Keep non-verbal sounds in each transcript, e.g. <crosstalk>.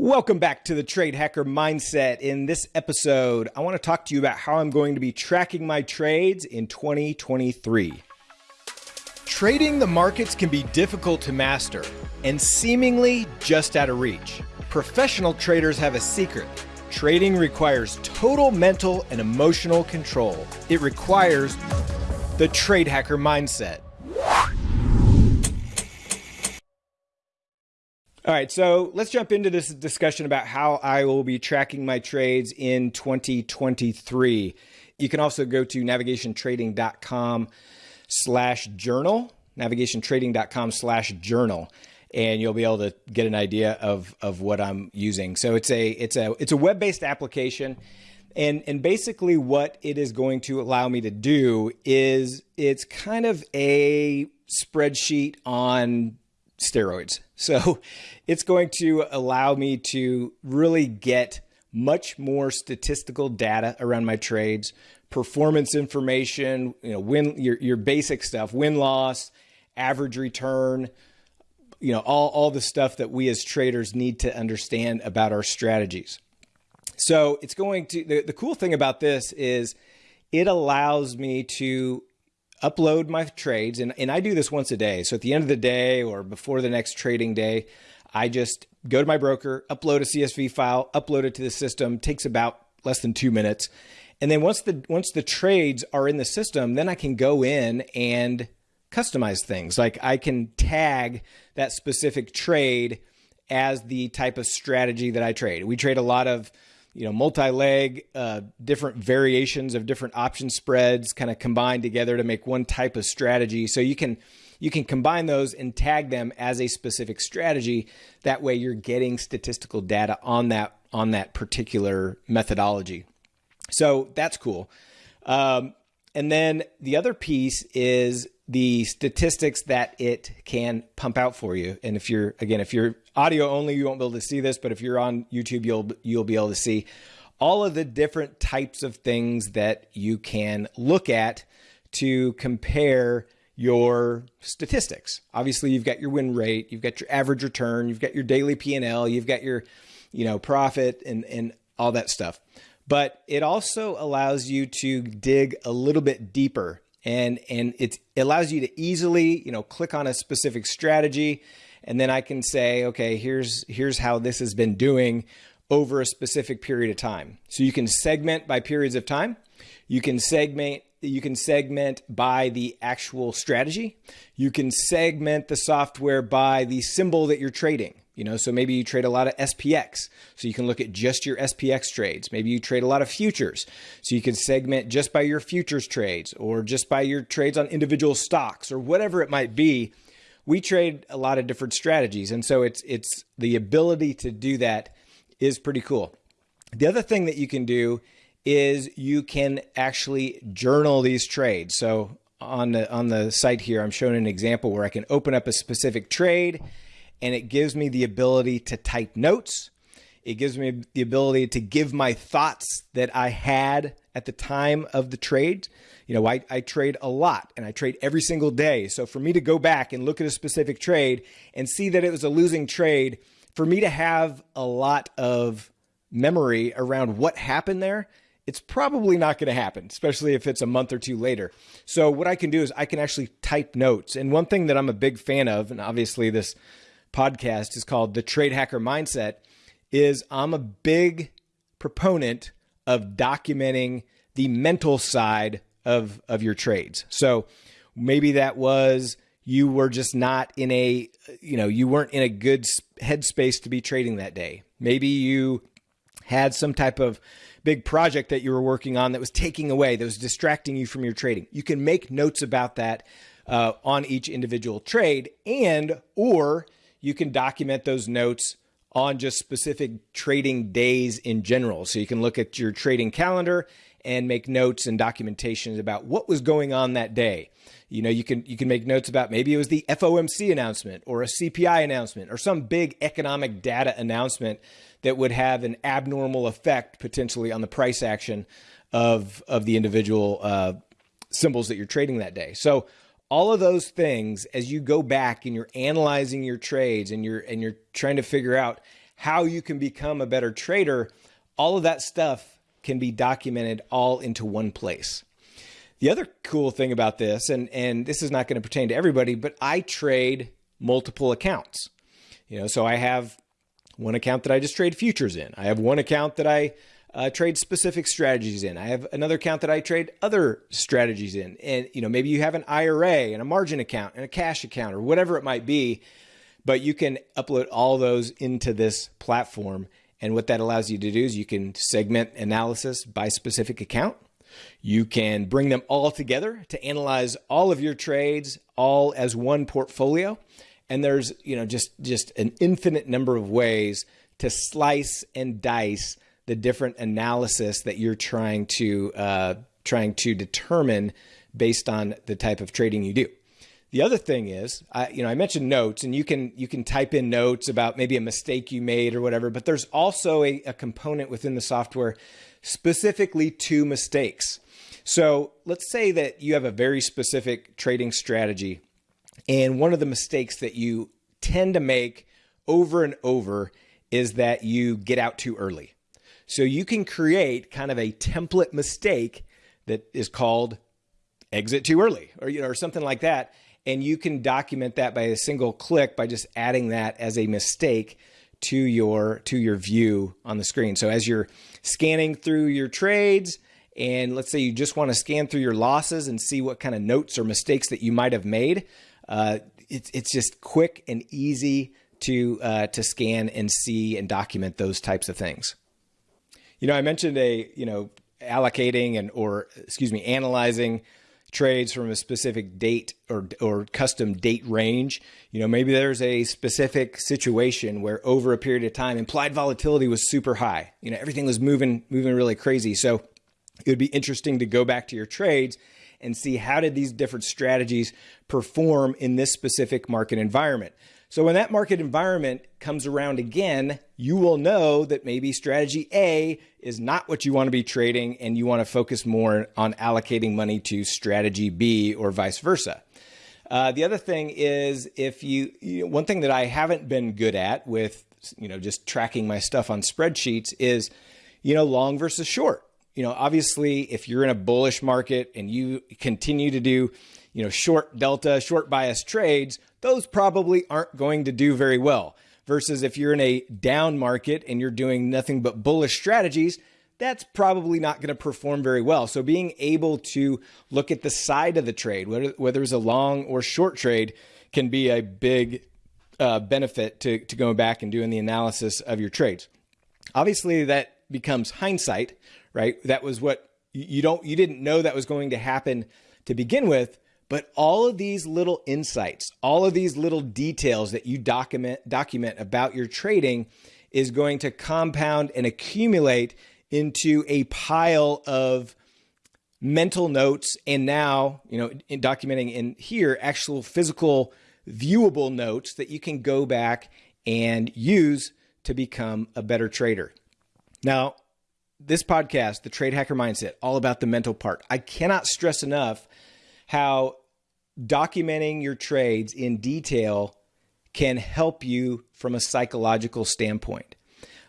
Welcome back to the Trade Hacker Mindset. In this episode, I want to talk to you about how I'm going to be tracking my trades in 2023. Trading the markets can be difficult to master and seemingly just out of reach. Professional traders have a secret. Trading requires total mental and emotional control. It requires the Trade Hacker Mindset. All right, so let's jump into this discussion about how I will be tracking my trades in 2023. You can also go to navigationtrading.com slash journal, navigationtrading.com slash journal, and you'll be able to get an idea of, of what I'm using. So it's a it's a it's a web-based application. And, and basically what it is going to allow me to do is it's kind of a spreadsheet on steroids. <laughs> So it's going to allow me to really get much more statistical data around my trades, performance information, you know, win your, your basic stuff, win loss, average return, you know, all, all the stuff that we as traders need to understand about our strategies. So it's going to, the, the cool thing about this is it allows me to upload my trades and, and I do this once a day. So at the end of the day or before the next trading day, I just go to my broker, upload a CSV file, upload it to the system, takes about less than two minutes. And then once the once the trades are in the system, then I can go in and customize things. Like I can tag that specific trade as the type of strategy that I trade. We trade a lot of you know, multi-leg, uh, different variations of different option spreads kind of combined together to make one type of strategy. So you can you can combine those and tag them as a specific strategy. That way you're getting statistical data on that on that particular methodology. So that's cool. Um, and then the other piece is the statistics that it can pump out for you. And if you're again, if you're audio only, you won't be able to see this, but if you're on YouTube, you'll you'll be able to see all of the different types of things that you can look at to compare your statistics. Obviously, you've got your win rate, you've got your average return, you've got your daily P&L, you've got your, you know, profit and and all that stuff. But it also allows you to dig a little bit deeper and and it allows you to easily you know click on a specific strategy. And then I can say okay here's here's how this has been doing over a specific period of time. So you can segment by periods of time. You can segment you can segment by the actual strategy. You can segment the software by the symbol that you're trading you know, so maybe you trade a lot of SPX, so you can look at just your SPX trades. Maybe you trade a lot of futures, so you can segment just by your futures trades or just by your trades on individual stocks or whatever it might be. We trade a lot of different strategies, and so it's it's the ability to do that is pretty cool. The other thing that you can do is you can actually journal these trades. So on the on the site here, I'm showing an example where I can open up a specific trade and it gives me the ability to type notes. It gives me the ability to give my thoughts that I had at the time of the trade. You know, I, I trade a lot and I trade every single day. So for me to go back and look at a specific trade and see that it was a losing trade, for me to have a lot of memory around what happened there, it's probably not going to happen, especially if it's a month or two later. So what I can do is I can actually type notes. And one thing that I'm a big fan of, and obviously this podcast is called The Trade Hacker Mindset, is I'm a big proponent of documenting the mental side of, of your trades. So maybe that was you were just not in a, you know, you weren't in a good headspace to be trading that day. Maybe you had some type of big project that you were working on that was taking away, that was distracting you from your trading. You can make notes about that uh, on each individual trade and, or you can document those notes on just specific trading days in general. So you can look at your trading calendar and make notes and documentations about what was going on that day. You know, you can you can make notes about maybe it was the FOMC announcement or a CPI announcement or some big economic data announcement that would have an abnormal effect potentially on the price action of of the individual uh, symbols that you're trading that day. So all of those things as you go back and you're analyzing your trades and you're and you're trying to figure out how you can become a better trader, all of that stuff can be documented all into one place. The other cool thing about this, and, and this is not going to pertain to everybody, but I trade multiple accounts. You know, so I have one account that I just trade futures in. I have one account that I uh, trade specific strategies in. I have another account that I trade other strategies in. And, you know, maybe you have an IRA and a margin account and a cash account or whatever it might be, but you can upload all those into this platform. And what that allows you to do is you can segment analysis by specific account. You can bring them all together to analyze all of your trades all as one portfolio. And there's, you know, just just an infinite number of ways to slice and dice the different analysis that you're trying to uh, trying to determine based on the type of trading you do. The other thing is, I, you know, I mentioned notes, and you can you can type in notes about maybe a mistake you made or whatever. But there's also a, a component within the software specifically to mistakes. So let's say that you have a very specific trading strategy, and one of the mistakes that you tend to make over and over is that you get out too early. So you can create kind of a template mistake that is called exit too early or you know or something like that and you can document that by a single click by just adding that as a mistake to your to your view on the screen. So as you're scanning through your trades and let's say you just want to scan through your losses and see what kind of notes or mistakes that you might have made, uh, it's it's just quick and easy to uh, to scan and see and document those types of things. You know, I mentioned a, you know, allocating and or excuse me, analyzing trades from a specific date or or custom date range. You know, maybe there's a specific situation where over a period of time implied volatility was super high. You know, everything was moving moving really crazy. So it would be interesting to go back to your trades and see how did these different strategies perform in this specific market environment. So when that market environment comes around again, you will know that maybe strategy A is not what you want to be trading and you want to focus more on allocating money to strategy B or vice versa. Uh, the other thing is if you, you know, one thing that I haven't been good at with, you know, just tracking my stuff on spreadsheets is, you know, long versus short. You know, obviously if you're in a bullish market and you continue to do, you know, short delta, short bias trades, those probably aren't going to do very well. Versus if you're in a down market and you're doing nothing but bullish strategies, that's probably not going to perform very well. So being able to look at the side of the trade, whether, whether it's a long or short trade, can be a big uh, benefit to, to going back and doing the analysis of your trades. Obviously, that becomes hindsight, right? That was what you don't you didn't know that was going to happen to begin with, but all of these little insights, all of these little details that you document document about your trading is going to compound and accumulate into a pile of mental notes and now, you know, in documenting in here actual physical viewable notes that you can go back and use to become a better trader. Now, this podcast, the Trade Hacker Mindset, all about the mental part. I cannot stress enough how documenting your trades in detail can help you from a psychological standpoint.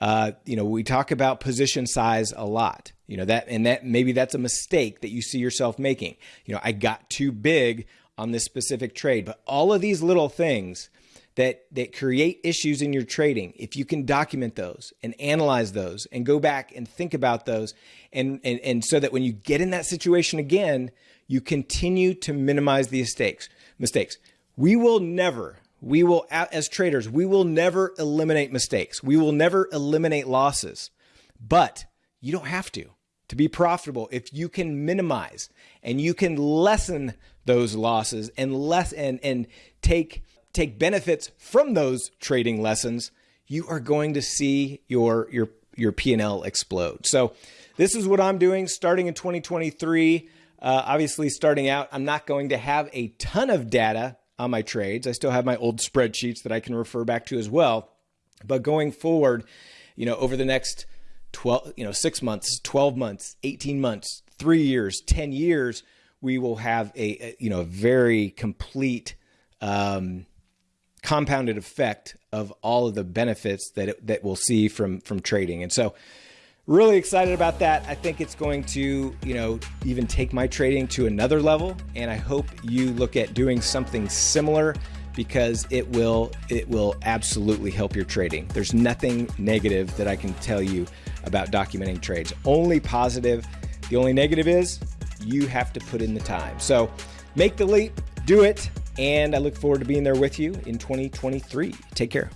Uh, you know, we talk about position size a lot. You know that, and that maybe that's a mistake that you see yourself making. You know, I got too big on this specific trade, but all of these little things that that create issues in your trading if you can document those and analyze those and go back and think about those and and, and so that when you get in that situation again you continue to minimize the mistakes. Mistakes. We will never, we will, as traders, we will never eliminate mistakes. We will never eliminate losses, but you don't have to. To be profitable, if you can minimize and you can lessen those losses and less and and take take benefits from those trading lessons, you are going to see your your your P&L explode. So this is what I'm doing starting in 2023. Uh, obviously, starting out, I'm not going to have a ton of data on my trades. I still have my old spreadsheets that I can refer back to as well. But going forward, you know, over the next 12, you know, six months, 12 months, 18 months, three years, 10 years, we will have a, a you know, a very complete, um, compounded effect of all of the benefits that it, that we'll see from from trading. And so really excited about that. I think it's going to, you know, even take my trading to another level and I hope you look at doing something similar because it will it will absolutely help your trading. There's nothing negative that I can tell you about documenting trades. Only positive. The only negative is you have to put in the time. So make the leap, do it, and I look forward to being there with you in 2023. Take care.